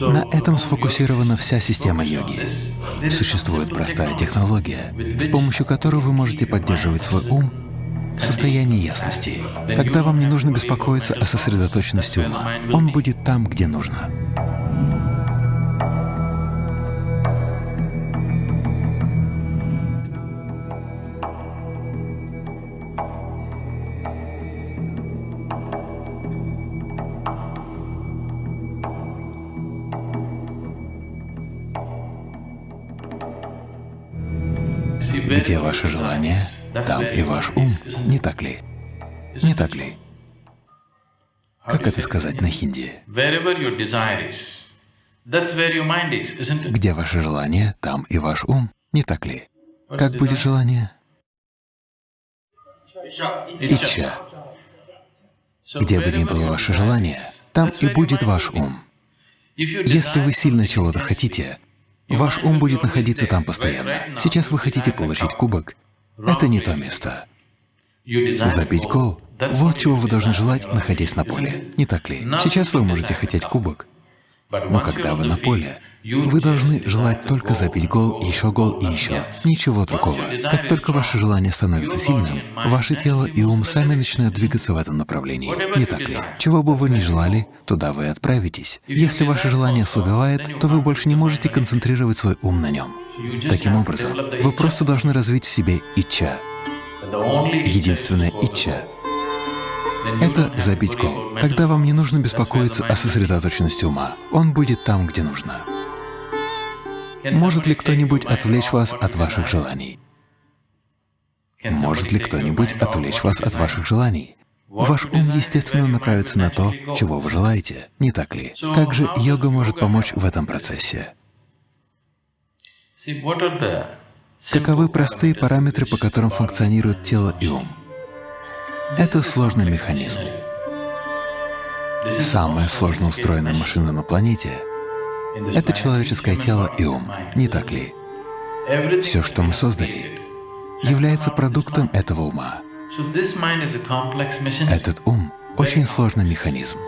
На этом сфокусирована вся система йоги. Существует простая технология, с помощью которой вы можете поддерживать свой ум в состоянии ясности. Тогда вам не нужно беспокоиться о сосредоточенности ума. Он будет там, где нужно. Где ваше желание, там и ваш ум, не так ли? Не так ли? Как это сказать на хинди? Где ваше желание, там и ваш ум, не так ли? Как будет желание? Ича. Где бы ни было ваше желание, там и будет ваш ум. Если вы сильно чего-то хотите, Ваш ум будет находиться там постоянно. Сейчас вы хотите получить кубок. Это не то место. Забить гол — вот чего вы должны желать, находясь на поле. Не так ли? Сейчас вы можете хотеть кубок, но когда вы на поле, вы должны желать только забить гол, еще гол и еще, ничего другого. Как только ваше желание становится сильным, ваше тело и ум сами начинают двигаться в этом направлении. Не так ли? Чего бы вы ни желали, туда вы отправитесь. Если ваше желание ослабевает, то вы больше не можете концентрировать свой ум на нем. Таким образом, вы просто должны развить в себе ича. Единственное ича это забить гол. Тогда вам не нужно беспокоиться о сосредоточенности ума. Он будет там, где нужно. Может ли кто-нибудь отвлечь вас от ваших желаний? Может ли кто-нибудь отвлечь вас от ваших желаний? Ваш ум, естественно, направится на то, чего вы желаете, не так ли? Как же йога может помочь в этом процессе? Каковы простые параметры, по которым функционирует тело и ум? Это сложный механизм. Самая сложно устроенная машина на планете — это человеческое тело и ум, не так ли? Все, что мы создали, является продуктом этого ума. Этот ум — очень сложный механизм.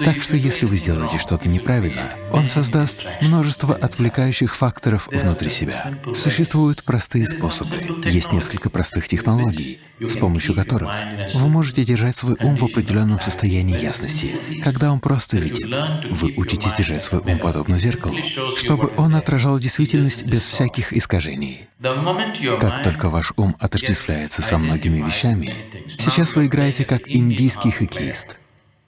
Так что если вы сделаете что-то неправильно, он создаст множество отвлекающих факторов внутри себя. Существуют простые способы, есть несколько простых технологий, с помощью которых вы можете держать свой ум в определенном состоянии ясности, когда он просто видит. Вы учитесь держать свой ум подобно зеркалу, чтобы он отражал действительность без всяких искажений. Как только ваш ум отождествляется со многими вещами, сейчас вы играете как индийский хоккеист.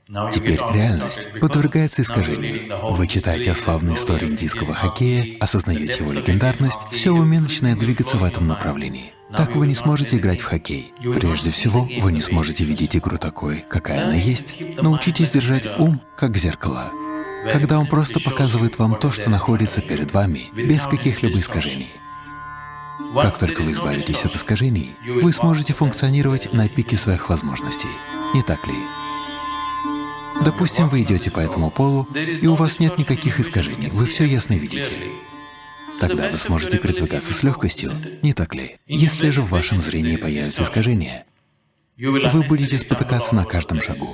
Теперь реальность подвергается искажению. Вы читаете о славной истории индийского хоккея, осознаете его легендарность, все в уме начинает двигаться в этом направлении. Так вы не сможете играть в хоккей. Прежде всего, вы не сможете видеть игру такой, какая она есть. Научитесь держать ум как зеркало, когда он просто показывает вам то, что находится перед вами, без каких-либо искажений. Как только вы избавитесь от искажений, вы сможете функционировать на пике своих возможностей. Не так ли? Допустим, вы идете по этому полу, и у вас нет никаких искажений, вы все ясно видите. Тогда вы сможете передвигаться с легкостью, не так ли? Если же в вашем зрении появятся искажения, вы будете спотыкаться на каждом шагу.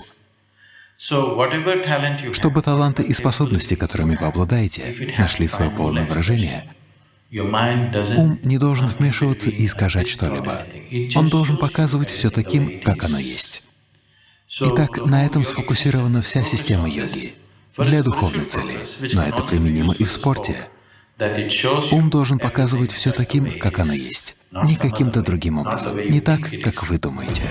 Чтобы таланты и способности, которыми вы обладаете, нашли свое полное выражение, ум не должен вмешиваться и искажать что-либо. Он должен показывать все таким, как оно есть. Итак, на этом сфокусирована вся система йоги для духовной цели, но это применимо и в спорте. Ум должен показывать все таким, как оно есть, не каким-то другим образом, не так, как вы думаете.